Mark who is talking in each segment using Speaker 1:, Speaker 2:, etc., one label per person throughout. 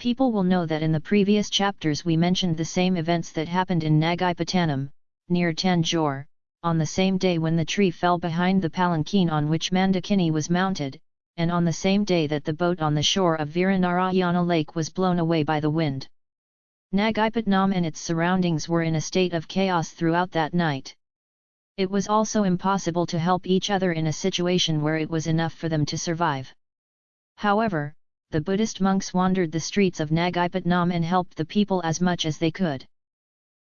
Speaker 1: People will know that in the previous chapters we mentioned the same events that happened in Nagaipatanam, near Tanjore, on the same day when the tree fell behind the palanquin on which Mandakini was mounted, and on the same day that the boat on the shore of Viranarayana lake was blown away by the wind. Nagaipatnam and its surroundings were in a state of chaos throughout that night. It was also impossible to help each other in a situation where it was enough for them to survive. However, the Buddhist monks wandered the streets of Nagaipatnam and helped the people as much as they could.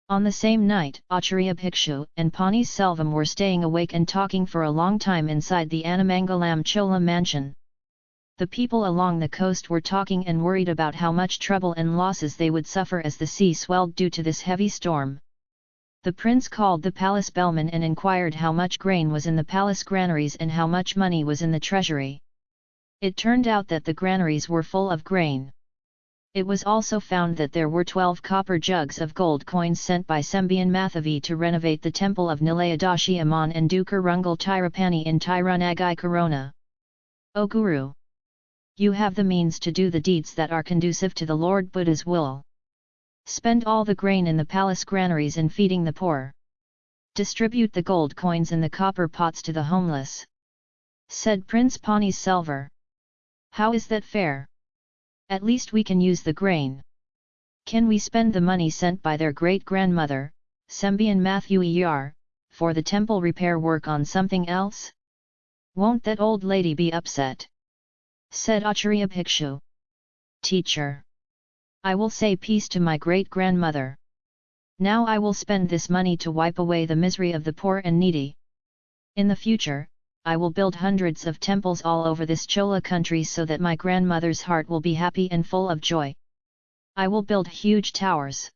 Speaker 1: On the same night, Acharya Bhikshu and Pani Selvam were staying awake and talking for a long time inside the Anamangalam Chola mansion. The people along the coast were talking and worried about how much trouble and losses they would suffer as the sea swelled due to this heavy storm. The prince called the palace bellman and inquired how much grain was in the palace granaries and how much money was in the treasury. It turned out that the granaries were full of grain. It was also found that there were 12 copper jugs of gold coins sent by Sembian Mathavi to renovate the temple of Nilayadashi Aman and Dukar Rungal Tirupani in Tirunagai Corona. O Guru! You have the means to do the deeds that are conducive to the Lord Buddha's will. Spend all the grain in the palace granaries in feeding the poor. Distribute the gold coins and the copper pots to the homeless. Said Prince Pani Selvar. How is that fair? At least we can use the grain. Can we spend the money sent by their great-grandmother, Sembian Matthew Yar, for the temple repair work on something else? Won't that old lady be upset? Said Acharya Bhikshu. Teacher. I will say peace to my great-grandmother. Now I will spend this money to wipe away the misery of the poor and needy. In the future, I will build hundreds of temples all over this Chola country so that my grandmother's heart will be happy and full of joy. I will build huge towers.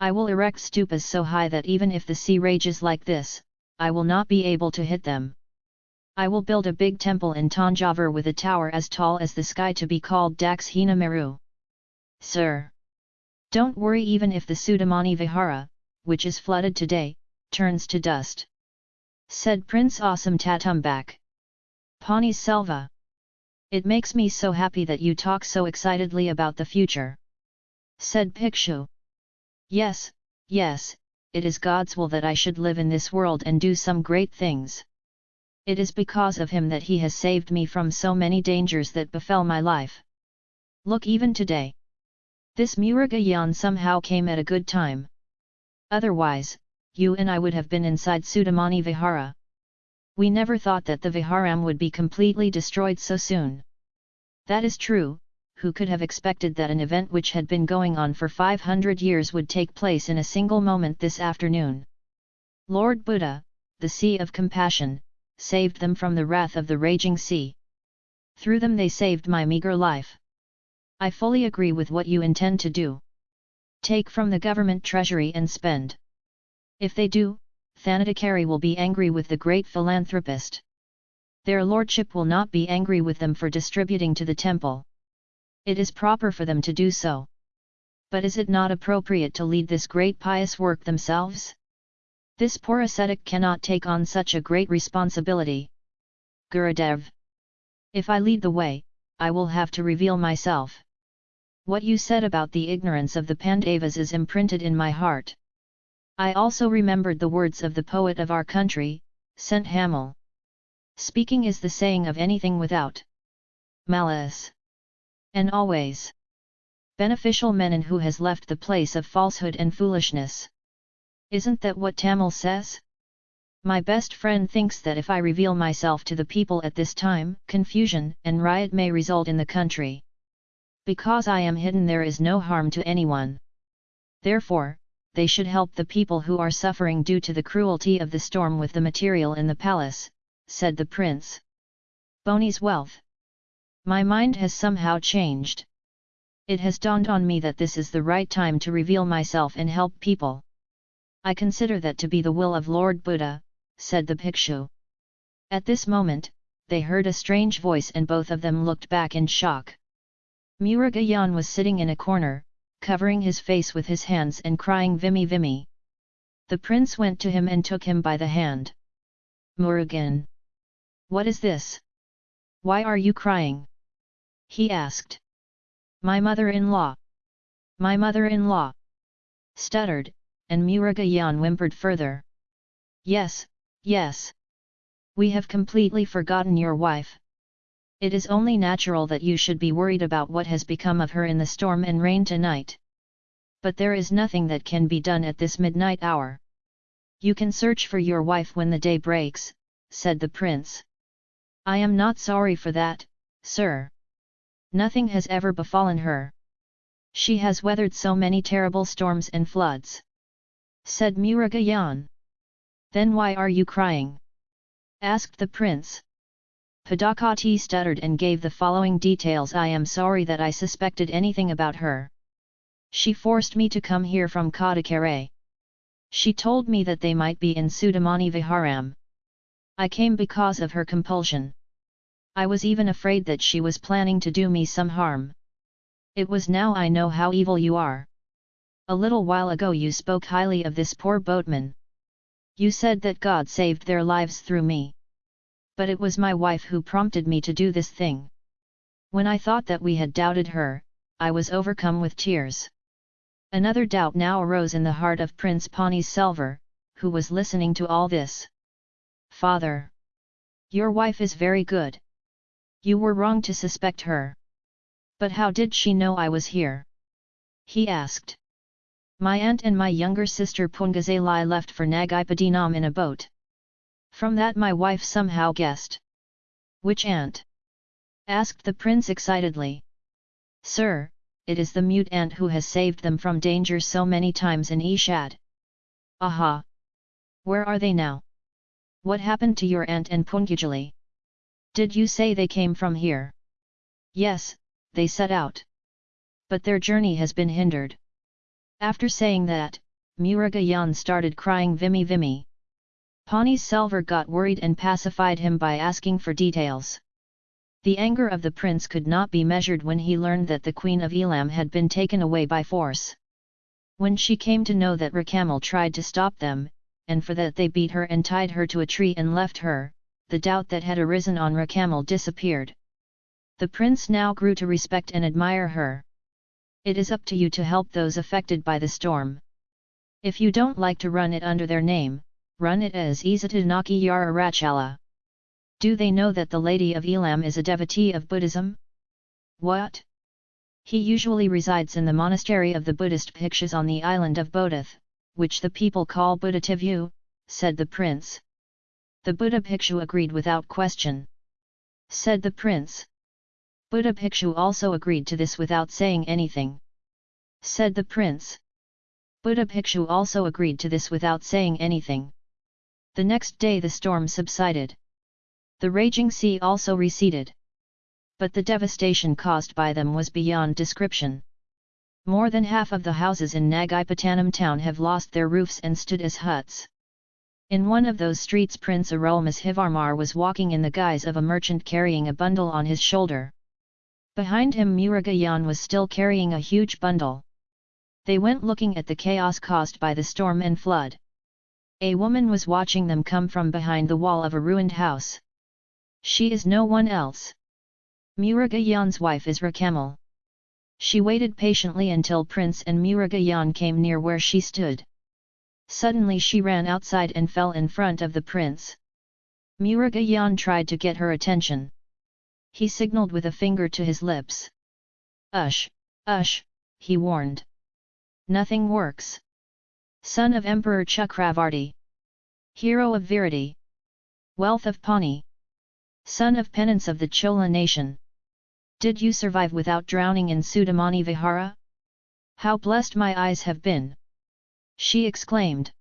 Speaker 1: I will erect stupas so high that even if the sea rages like this, I will not be able to hit them. I will build a big temple in Tanjavur with a tower as tall as the sky to be called Dakshina Meru. Sir! Don't worry even if the Sudamani Vihara, which is flooded today, turns to dust said Prince Awesome Tatumbak. Pani Selva. It makes me so happy that you talk so excitedly about the future. Said Pikshu. Yes, yes, it is God's will that I should live in this world and do some great things. It is because of him that he has saved me from so many dangers that befell my life. Look even today. This Murugayan somehow came at a good time. Otherwise, you and I would have been inside Sudamani Vihara. We never thought that the Viharam would be completely destroyed so soon. That is true, who could have expected that an event which had been going on for 500 years would take place in a single moment this afternoon. Lord Buddha, the Sea of Compassion, saved them from the wrath of the raging sea. Through them they saved my meager life. I fully agree with what you intend to do. Take from the government treasury and spend. If they do, Thanadakari will be angry with the great philanthropist. Their lordship will not be angry with them for distributing to the temple. It is proper for them to do so. But is it not appropriate to lead this great pious work themselves? This poor ascetic cannot take on such a great responsibility. Gurudev. If I lead the way, I will have to reveal myself. What you said about the ignorance of the Pandavas is imprinted in my heart. I also remembered the words of the poet of our country, St. Hamel. Speaking is the saying of anything without malice. And always beneficial menon who has left the place of falsehood and foolishness. Isn't that what Tamil says? My best friend thinks that if I reveal myself to the people at this time, confusion and riot may result in the country. Because I am hidden there is no harm to anyone. Therefore, they should help the people who are suffering due to the cruelty of the storm with the material in the palace, said the prince. Boni's wealth. My mind has somehow changed. It has dawned on me that this is the right time to reveal myself and help people. I consider that to be the will of Lord Buddha, said the Bhikshu. At this moment, they heard a strange voice and both of them looked back in shock. Murugayan was sitting in a corner, covering his face with his hands and crying Vimy Vimy. The prince went to him and took him by the hand. Murugan! What is this? Why are you crying? He asked. My mother-in-law! My mother-in-law! Stuttered, and Murugayan whimpered further. Yes, yes. We have completely forgotten your wife. It is only natural that you should be worried about what has become of her in the storm and rain tonight. But there is nothing that can be done at this midnight hour. You can search for your wife when the day breaks, said the prince. I am not sorry for that, sir. Nothing has ever befallen her. She has weathered so many terrible storms and floods. Said Murugayan. Then why are you crying? Asked the prince. Padakati stuttered and gave the following details I am sorry that I suspected anything about her. She forced me to come here from Kadakare. She told me that they might be in Sudamani Viharam. I came because of her compulsion. I was even afraid that she was planning to do me some harm. It was now I know how evil you are. A little while ago you spoke highly of this poor boatman. You said that God saved their lives through me. But it was my wife who prompted me to do this thing. When I thought that we had doubted her, I was overcome with tears. Another doubt now arose in the heart of Prince Pani Selvar, who was listening to all this. Father! Your wife is very good. You were wrong to suspect her. But how did she know I was here? He asked. My aunt and my younger sister Pungazalai left for Nagaipadinam in a boat. From that my wife somehow guessed. Which aunt? asked the prince excitedly. Sir, it is the mute aunt who has saved them from danger so many times in Ishad. Aha! Where are they now? What happened to your aunt and Pungajali? Did you say they came from here? Yes, they set out. But their journey has been hindered. After saying that, Murugayan started crying Vimy Vimy. Pani Selvar got worried and pacified him by asking for details. The anger of the prince could not be measured when he learned that the Queen of Elam had been taken away by force. When she came to know that Rakamal tried to stop them, and for that they beat her and tied her to a tree and left her, the doubt that had arisen on Rakamal disappeared. The prince now grew to respect and admire her. It is up to you to help those affected by the storm. If you don't like to run it under their name, run it as Izatanaki Yara Rachala. Do they know that the Lady of Elam is a devotee of Buddhism? What? He usually resides in the monastery of the Buddhist Bhikshus on the island of Bodhith, which the people call Buddhativu, said the prince. The Buddha Bhikshu agreed without question. Said the prince. Buddha Bhikshu also agreed to this without saying anything. Said the prince. Buddha Bhikshu also agreed to this without saying anything. The next day the storm subsided. The raging sea also receded. But the devastation caused by them was beyond description. More than half of the houses in Nagaipatanam town have lost their roofs and stood as huts. In one of those streets Prince Arulmozhivarmar was walking in the guise of a merchant carrying a bundle on his shoulder. Behind him Murugayan was still carrying a huge bundle. They went looking at the chaos caused by the storm and flood. A woman was watching them come from behind the wall of a ruined house. She is no one else. Murugayan's wife is Rakamal. She waited patiently until Prince and Murugayan came near where she stood. Suddenly she ran outside and fell in front of the prince. Murugayan tried to get her attention. He signaled with a finger to his lips. Ush, ush, he warned. Nothing works son of Emperor Chakravarti. Hero of Virati. Wealth of Pani. Son of penance of the Chola nation. Did you survive without drowning in Sudamani Vihara? How blessed my eyes have been! She exclaimed.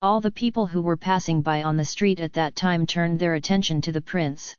Speaker 1: All the people who were passing by on the street at that time turned their attention to the prince.